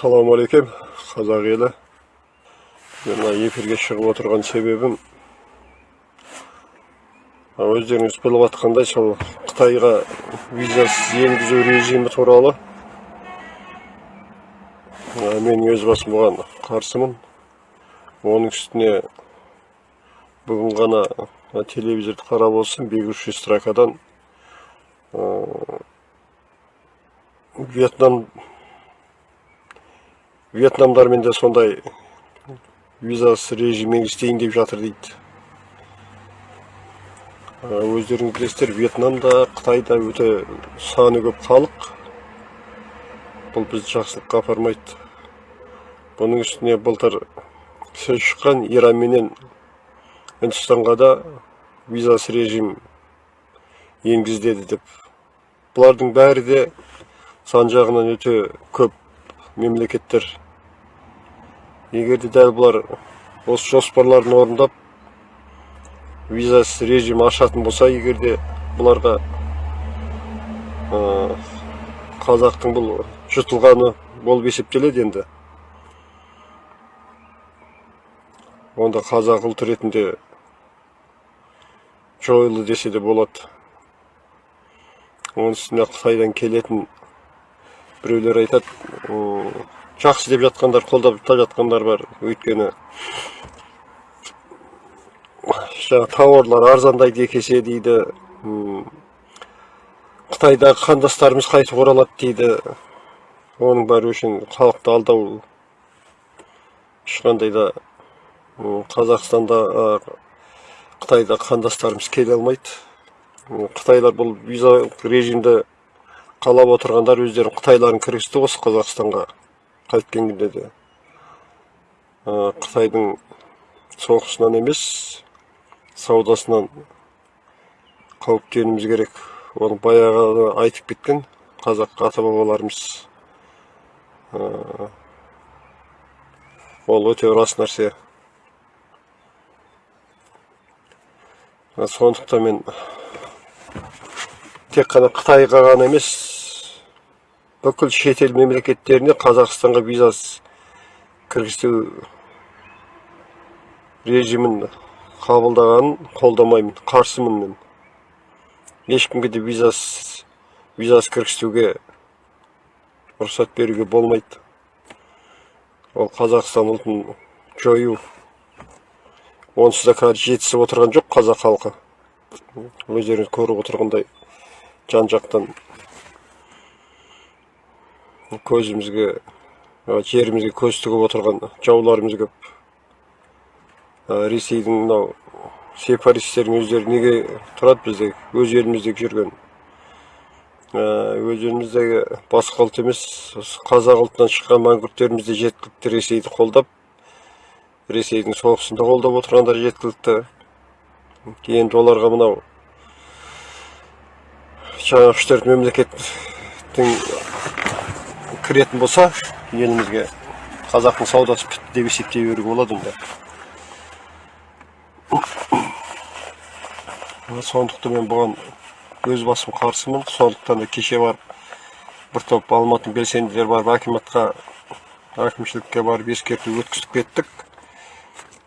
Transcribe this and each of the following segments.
ассалаумағалейкум қазақ елі. Мен мына эфирге шығып отырған себебім өздеріңіз біліп жатқандай сол қытайға визасыз енгізу режимі туралы. Мен өз басым бұған қарсымын. Оның үстіне бүгін ғана телевизорды қарап болсын бегущий строкадан вьетнам вьетнамдармен де сондай визасыз режим енгізтейін деп жатыр дейді өздеріңіз білесіздер вьетнамда қытайда өте саны көп халық бұл бізді жақсылыққа апармайды бұның үстіне былтыр сөз шыққан иран менен үндістанға да визасыз режим енгізіледі деп бұлардың бәрі де сан жағынан өте көп мемлекеттер егер де дәл бұлар осы жоспарларын орындап визасыз режим ашатын болса егер де бұларға қазақтың бұл жұтылғаны болып есептеледі енді. Онда қазақ ұлт ретінде жойылды десе де болады. Оның үстіне қытайдан келетін біреулер айтады жақсы деп жатқандар қолдап жатқандар бар. Өйткені жаңағы тауарлар арзандайды екі есе дейді қытайдағы қандастарымыз қайтып оралады дейді. Оның бәрі үшін халықты алдау ешқандай да қазақстанда қытайда қандастарымыз келе алмайды. Қытайлар бұл виза режимді қалап отырғандар өздерінің қытайларын кіргізді осы қазақстанға. Қайткен күнде де. Қытайдың соғысынан емес саудасынан қауіптенуіміз керек. Оны баяғы айтып кеткен қазақ ата бабаларымыз ол өте рас нәрсе. Сондықтан мен тек қана қытайға ғана емес бүкіл шетел мемлекеттеріне қазақстанға визасыз кіргізу режимін қабылдағанын қолдамаймын қарсымын мен. Ешкімге де визасыз визасыз кіргізуге рұқсат беруге болмайды. Ол қазақстан ұлтын жою онсыз да қазір жетісіп отырған жоқ қазақ халқы. Өздеріңіз көріп отырғандай жан жақтан көзімізге жерімізге көз тігіп отырған жауларымыз көп. Ресейдің мынау сепаратистердің өздері неге тұрады бізде өз еліміздегі жүрген. Өз еліміздегі басқа ұлт емес қазақ ұлтынан шыққан мәңгүрттеріміз де жеткілікті ресейді қолдап ресейдің соғысында қолдап отырғандар жеткілікті. Енді оларға мынау жаңағы үш төрт мемлекеттің кіретін болса елімізге қазақтың саудасы бітті деп есептей беруге болады онда. Сондықтан мен бұған өз басым қарсымын. Сондықтан да кеше барып бір топ алматының белсенділері барып акиматқа әкімшілікке барып ескерту өткізіп кеттік.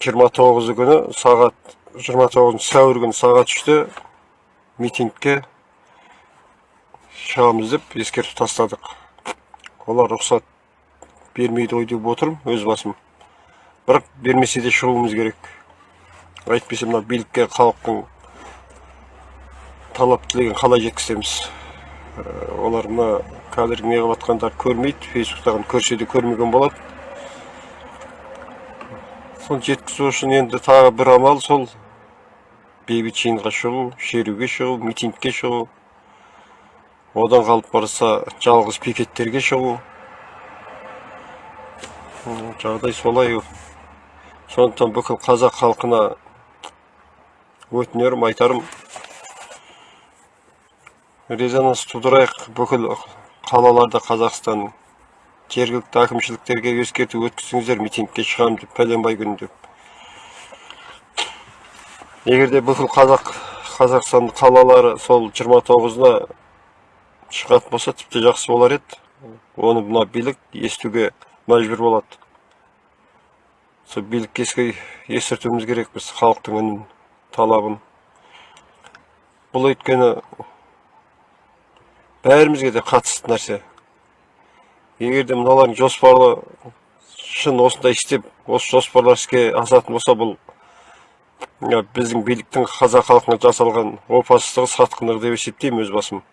29 күні сағат 29 сәуір күні сағат үште митингке шығамыз деп ескерту тастадық. Олар рұқсат бермейді ғой деп отырмын өз басым. Бірақ бермесе де шығуымыз керек. Әйтпесе мына билікке халықтың талап тілегін қалай жеткіземіз? Олар мына қазіргі неғып жатқандарды көрмейді фейсбуктағыны көрсе де көрмеген болады соны жеткізу үшін енді тағы бір амал сол. Бейбіт жиынға шығу шеруге шығу митингке шығу. Одан қалып барса жалғыз пикеттерге шығу. Жағдай солай. Сондықтан бүкіл қазақ халқына өтінерім айтарым. Резонанс тудырайық. Бүкіл қалаларда қазақстан жергілікті әкімшіліктерге ескерту өткізіңіздер митингке шығамын деп пәленбай күні деп. Егер де бүкіл қазақ қазақстан қалалары сол 29-ына шығатын болса тіпті жақсы болар еді. Оны мына билік естуге мәжбүр болады. Сол билікке ескертуіміз керек біз халықтың үнін талабын. Бұл өйткені бәрімізге де қатысты нәрсе. Егер де мыналардың жоспарлы шын осындай істеп осы жоспарлар іске асатын болса бұл біздің биліктің қазақ халқына жасалған опасыздығы сатқындығы деп есептеймін өз басым.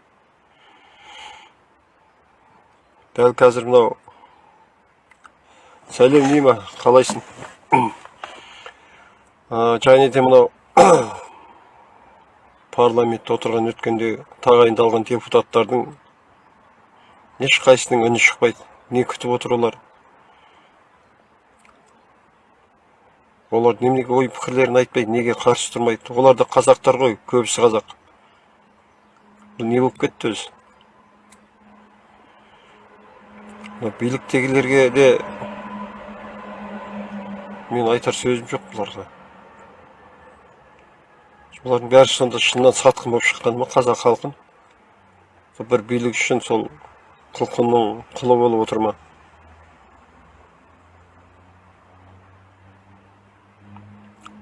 Дәл қазір мынау. Сәлем нима қалайсың? Және де мынау. Парламентте отырған өткенде тағайындалған депутаттардың ешқайсысының үні шықпайды. Не күтіп отыр олар? Олар неменеге ой пікірлерін айтпайды неге қарсы тұрмайды? Олар да қазақтар ғой көбісі қазақ. Бұл не болып кетті өзі мына биліктегілерге де мен айтар сөзім жоқ бұларға бұлардың бәрі сонда шыннан сатқын болып шыққан ма қазақ халқын? Бір билік үшін сол құлқынның құлы болып отыр ма?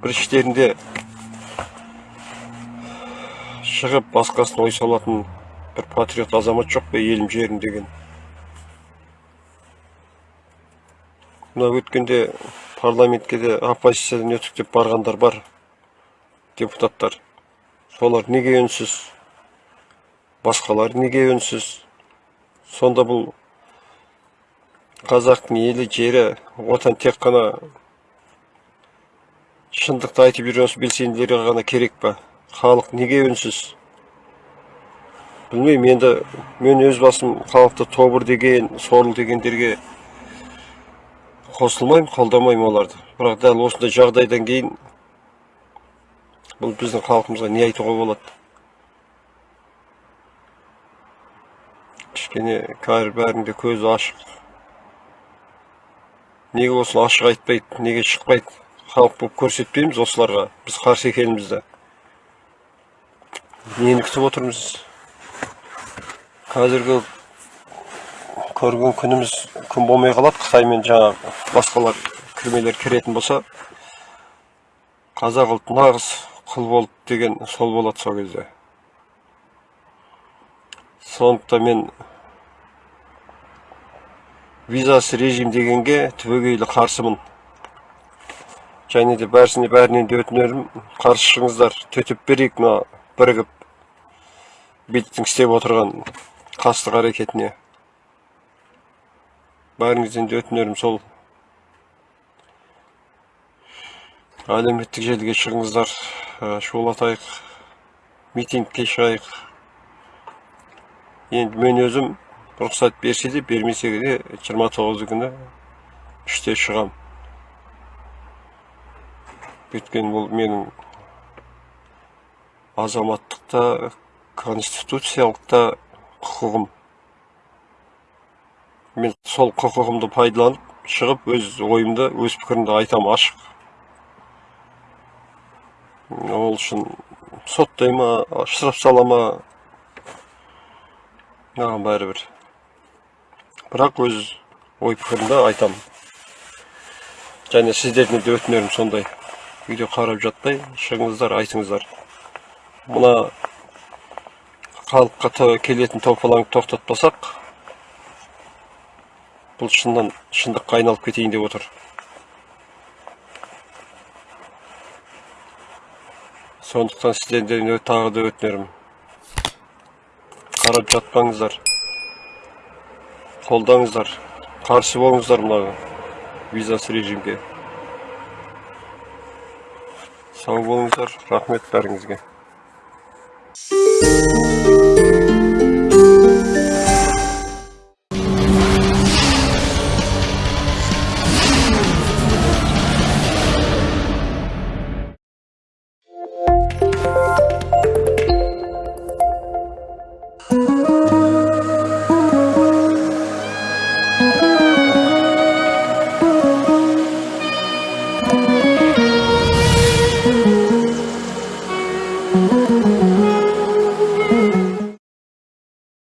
Бір іштерінде шығып басқасына ой салатын бір патриот азамат жоқ па елім жерім деген? Мына өткенде парламентке де оппозициядан өтіп деп барғандар бар депутаттар. Солар неге үнсіз? Басқалар неге үнсіз? Сонда бұл қазақтың елі жері отан тек қана шындықты айтып жүрген осы белсенділерге ғана керек па? Халық неге үнсіз? Білмеймін енді мен өз басым халықты тобыр деген сорлы дегендерге қосылмаймын қолдамаймын оларды. Бірақ дәл осындай жағдайдан кейін бұл біздің халқымызға не айтуға болады? Кішкене қазір бәрінің де көзі ашық. Неге осыны ашық айтпайды неге шықпайды? Халық болып көрсетпейміз осыларға біз қарсы екенімізді. Нені күтіп отырмыз? Қазіргі көрген күніміз күн болмай қалады. Қытай мен жаңа басқалар кірмелер кіретін болса қазақ ұлты нағыз құл болды деген сол болады сол кезде. Сондықтан мен визасыз режим дегенге түбегейлі қарсымын. Және де бәрісіне бәрінен де өтінерім қарсы шығыңыздар төтеп берейік мына бірігіп биліктің істеп отырған қастық әрекетіне. Бәріңізден де өтінерім сол. Әлеуметтік желіге шығыңыздар. Ә, шулатайық митингке шығайық енді мен өзім рұқсат берсе де бермесе де жиырма тоғызы күні үште шығам. Өйткені бұл менің азаматтық та конституциялық та құқығым. Мен сол құқығымды пайдаланып шығып өз ойымды өз пікірімді айтамын ашық. Ол үшін соттай ма штраф сала ма? Маған бәрібір. Бірақ өз ой пікірімді айтамын және сіздерден де өтінерім сондай. Видео қарап жатпай шығыңыздар айтыңыздар. Мына халыққа келетін топалаңды тоқтатпасақ бұл шыннан шындыққа айналып кетейін деп отыр. Сондықтан сіздерден де тағы да өтінерім. Қарап жатпаңыздар. Қолдаңыздар. Қарсы болыңыздар мына визасыз режимге. Сау болыңыздар. Рахмет бәріңізге.